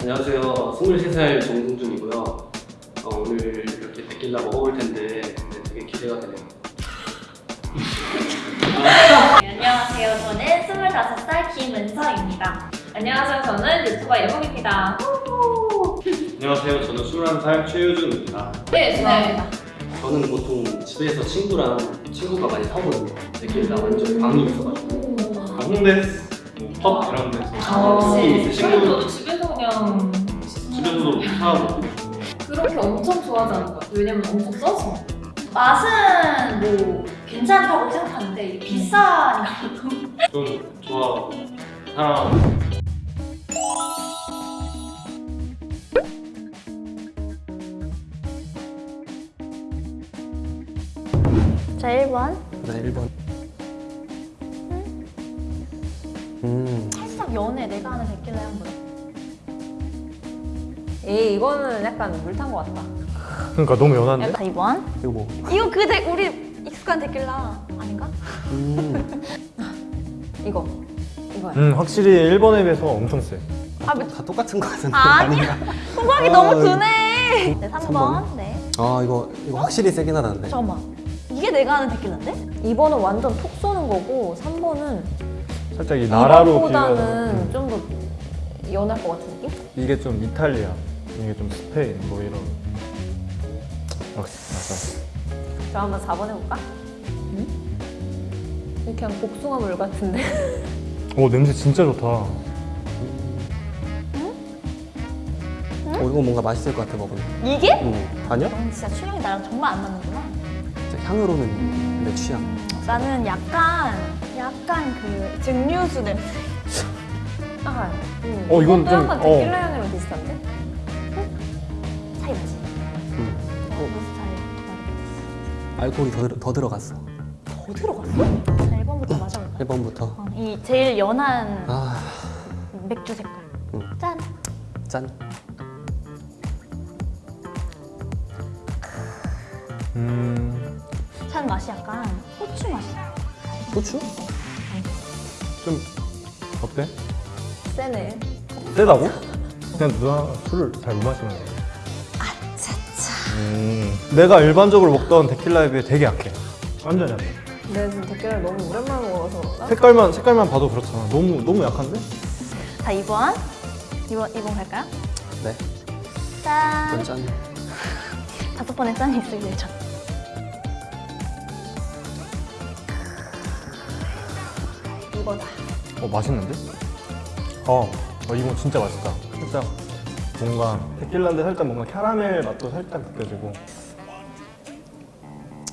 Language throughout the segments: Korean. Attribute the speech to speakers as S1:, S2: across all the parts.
S1: 안녕하세요. 23살 정승준이고요. 어, 오늘 이렇게 데킬라 먹어볼 텐데 네, 되게 기대가 되네요.
S2: 네, 안녕하세요. 저는 25살 김은서입니다. 안녕하세요. 저는 유튜버 예봉입니다. 후!
S3: 안녕하세요. 저는 21살 최유준입니다.
S2: 네, 좋아합니다.
S1: 저는 보통 집에서 친구랑 친구가 많이 사오거든요. 데킬라 완전 광이 있어가지고.
S3: 아, 홍대, 뭐, 펍 이런 데서
S2: 아,
S1: 네.
S2: 네.
S1: 친구-
S2: 그냥
S3: 집에서도 사고.
S2: 그렇게 엄청 좋아하지 않을 것 같아요. 왜냐면 엄청 써서. 맛은 뭐 괜찮다고 생각하는데 비싸니까.
S3: 좀 좋아하고. 사랑하고.
S4: 자 1번.
S1: 네, 1번. 음,
S4: 살짝 연해 내가 하는 데킬라 향 보여
S5: 에이 이거는 약간 물 탄 것 같다.
S3: 그러니까 너무 연한데?
S4: 자 2번
S1: 이거 뭐?
S4: 이거 그 데, 우리 익숙한 데킬라 아닌가?
S1: 음,
S5: 이거 이거야.
S3: 음 확실히 1번에 비해서 엄청 세
S4: 아, 뭐,
S1: 다 똑같은 거 같은데.
S4: 아니야 호박이
S1: 아,
S4: 너무 드네 네 3번,
S1: 삼 번.
S4: 네
S1: 아, 이거, 이거 확실히 세긴 하다는데.
S4: 잠깐만 이게 내가 하는 데킬라인데?
S5: 2번은 완전 톡 쏘는 거고 3번은
S3: 살짝 이 나라로
S5: 보다는
S3: 비교하면
S5: 좀더 연할 것 같은 느낌?
S3: 이게 좀 이탈리아 이게 좀 스페인 뭐 이런 역시
S5: 그럼 한번 4번 해볼까? 응? 그냥 복숭아 물 같은데?
S3: 맞아 오 냄새 진짜 좋다
S1: 어, 이거 뭔가 맛있을 것 같아, 먹으면.
S4: 이게?
S1: 음, 아니야?
S4: 넌 진짜 취향이 나랑 정말 안 맞는구나
S1: 진짜 향으로는 내 취향.
S4: 나는 약간 약간 그 증류수 냄새
S5: 아, 응.
S3: 어, 이건 좀-
S5: 약간
S3: 어.
S5: 데킬라 향이랑 비슷한데?
S4: 차이 나지?
S1: 음.
S4: 어, 무슨 차이?
S1: 알코올이 더, 들- 더 들어갔어.
S4: 더 들어갔어? 자 1번부터 맞아볼까?
S1: 1번부터.
S4: 어, 이 제일 연한
S1: 아,
S4: 맥주 색깔
S1: 음.
S4: 짠!
S1: 짠.
S3: 음...
S4: 찬 맛이 약간 호추 맛이야
S1: 소주?
S3: 좀 어때?
S5: 세네.
S3: 세다고? 그냥 누나 술을 잘 못 마시는 거야
S4: 아차차
S3: 음, 내가 일반적으로 먹던 데킬라에 비해 되게 약해 완전 약해
S5: 내가 지금 데킬라를 너무 오랜만에 먹어서 그런가?
S3: 색깔만 색깔만 봐도 그렇잖아 너무 너무 약한데?
S4: 자 2번 2번 2번 갈까요?
S1: 네.
S4: 짠!
S1: 짠.
S4: 다섯 번에 짠이 있을 예정
S5: 이거다.
S3: 어 맛있는데? 어, 어 이거 진짜 맛있다. 살짝 뭔가 데킬라인데 살짝 뭔가 캐러멜 맛도 살짝 느껴지고.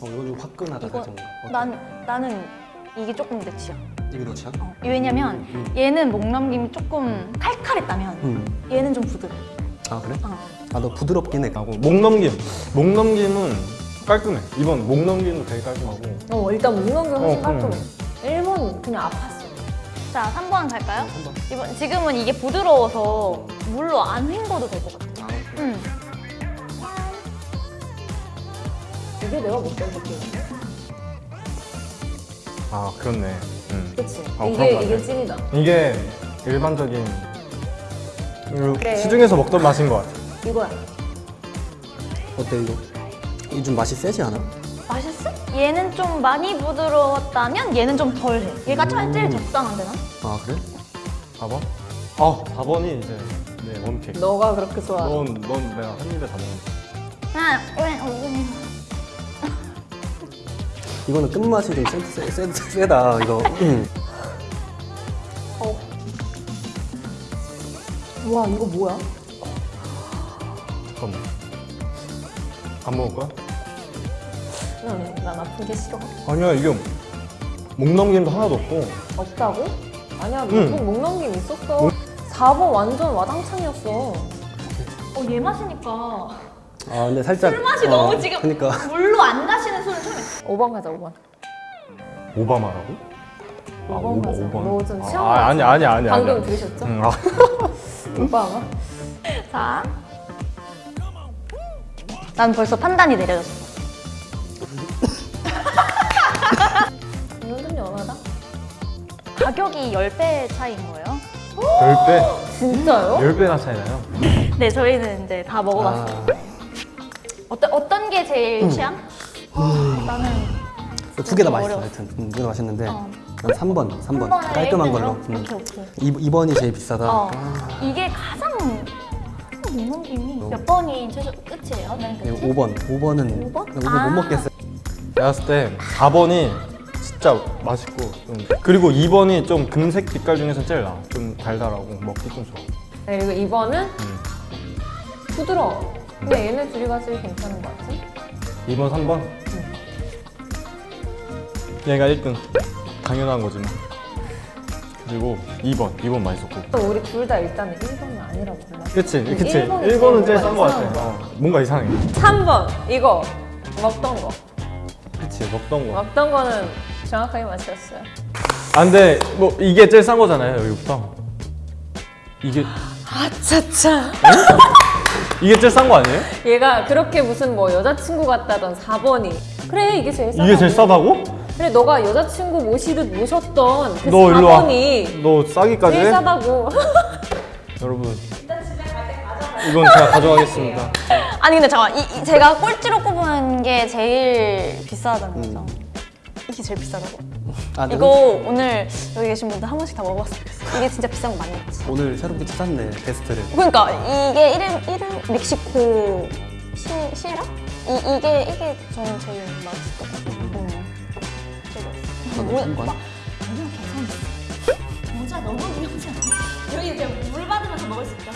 S1: 어, 이거 좀 화끈하다,
S4: 이거 난, 나는 이게 조금 내 취향
S1: 이게 너 취향?
S4: 어, 왜냐면
S1: 음.
S4: 얘는 목 넘김이 조금 칼칼했다면
S1: 음.
S4: 얘는 좀 부드러워
S1: 아, 그래?
S4: 어.
S1: 아, 너 부드럽긴 해.
S3: 하고 목 넘김, 목 넘김은 깔끔해. 이번 목 넘김도 되게 깔끔하고.
S5: 어 일단 게 훨씬
S3: 어,
S5: 깔끔해. 1번 그냥 아팠어.
S4: 자 3번 갈까요?
S1: 한 번.
S4: 이번, 지금은 이게 부드러워서 물로 안 헹궈도 될 것 같아
S1: 아.
S4: 응.
S5: 이게 내가 먹던 데킬라인데?
S3: 아 그렇네. 음.
S5: 그치?
S3: 어, 그런
S5: 이게
S3: 것
S5: 이게. 찐이다.
S3: 이게 일반적인 그
S5: 그래.
S3: 시중에서 먹던 맛인 것 같아.
S5: 이거야.
S1: 어때, 이거? 이게 좀 맛이 세지 않아?
S4: 얘는 좀 많이 부드러웠다면 얘는 좀 덜해 얘가
S1: 음.
S4: 제일 적당한데 난?
S1: 아, 그래?
S3: 4번? 아 4번이 이제 내 원픽.
S5: 너가 그렇게 좋아.
S3: 넌, 넌 내가 한 입에 다 먹는.
S4: 아, 왜, 어,
S1: 이거는 끝맛이 좀 세, 세, 세, 세다, 이거. 음.
S5: 와 이거 뭐야?
S3: 잠깐만. 안 먹을 거야?
S5: 난, 난 아픈 게 싫어.
S3: 아니야 이게 목 넘김도 하나도 없고.
S5: 없다고? 아니야
S3: 응.
S5: 목, 목 넘김 있었어. 4번 완전 와당창이었어.
S4: 어, 얘 마시니까
S1: 아, 근데 살짝.
S4: 술 맛이
S1: 어,
S4: 너무 지금
S1: 그니까.
S4: 물로 안 가시는 술을 처음에
S5: 5번 가자 5번.
S3: 오바마라고? 아,
S5: 5번 가자. 너좀
S3: 아,
S5: 시험
S3: 아니 아니 아니 아니.
S5: 방금 들으셨죠?
S3: 응, 아.
S5: 오빠 아마?
S4: 자. 난 벌써 판단이 내려졌어. 가격이 10배 차이인 거예요.
S3: 10배?
S5: 진짜요?
S3: 10배나 차이 나요.
S4: 네, 저희는 이제 다 먹어봤어요. 어떤 어떤 게 제일 취향? 나는
S6: 두
S4: 개다좀
S6: 맛있어. 하여튼 음, 두개 다 맛있는데
S4: 어.
S6: 난 3번 3번
S4: 번을
S6: 깔끔한? 걸로 음.
S4: 오케이 오케이.
S6: 2, 2번이 제일 비싸다
S4: 어.
S6: 아,
S4: 이게 가장 못 넘김이 몇 번이 최소 끝이에요? 맨
S6: 네,
S4: 끝이?
S6: 5번 5번은
S4: 오 번?
S6: 5번
S4: 아.
S6: 못 먹겠어요
S3: 내가 봤을 때 4번이 진짜 맛있고 좀 그리고 2번이 좀 금색 빛깔 중에서 제일 나아. 좀 달달하고 먹기 좀 좋아.
S5: 네, 그리고 이번은
S3: 음.
S5: 부드러워. 근데 얘네 둘이가 제일 괜찮은 것 같아.
S3: 2번, 3번. 얘가 1등. 당연한 거지만. 그리고 2번, 2번 맛있었고.
S5: 또 우리 둘 다 일단은 1번은 아니라고 골랐어.
S3: 그치, 그치.
S5: 일본이
S3: 1번은 제일 싼 거 같아. 어, 뭔가 이상해.
S5: 3번 이거 먹던 거.
S3: 그치, 먹던 거.
S5: 먹던 거는 정확하게 맞췄어요.
S3: 아, 근데 뭐 이게 제일 싼 거잖아요, 여기부터. 이게,
S5: 아차차.
S3: 이게 제일 싼 거 아니에요?
S5: 얘가 그렇게 무슨 뭐 여자친구 같다던 4번이 그래 이게 제일 싸다.
S3: 이게 제일 싸다고?
S5: 그래 너가 여자친구 모시듯 모셨던
S3: 그너 일로 와.
S5: 4번이
S3: 너 싸기까지
S5: 제일
S3: 해?
S5: 싸다고.
S3: 여러분. 이건 제가 가져가겠습니다.
S4: 아니 근데 잠깐 이, 이 제가 꼴찌로 꼽은 게 제일 비싸다는 거죠. 이게 제일 비싸다고?
S6: 아, 네.
S4: 이거 오늘 여기 계신 분들 한 번씩 다 먹어봤으면 좋겠어. 이게 진짜 비싼 거 맞겠지?
S6: 오늘 새롭게 찾았네 베스트를
S4: 그러니까 이게 1인 1인 멕시코 시, 시에라? 이, 이게 이게 저는 제일 같아요. 음.
S6: 번.
S4: 막 그냥 괜찮았어. 모자 너무 귀엽지 않아? 여기 그냥 물 받으면서 먹을 수 있다.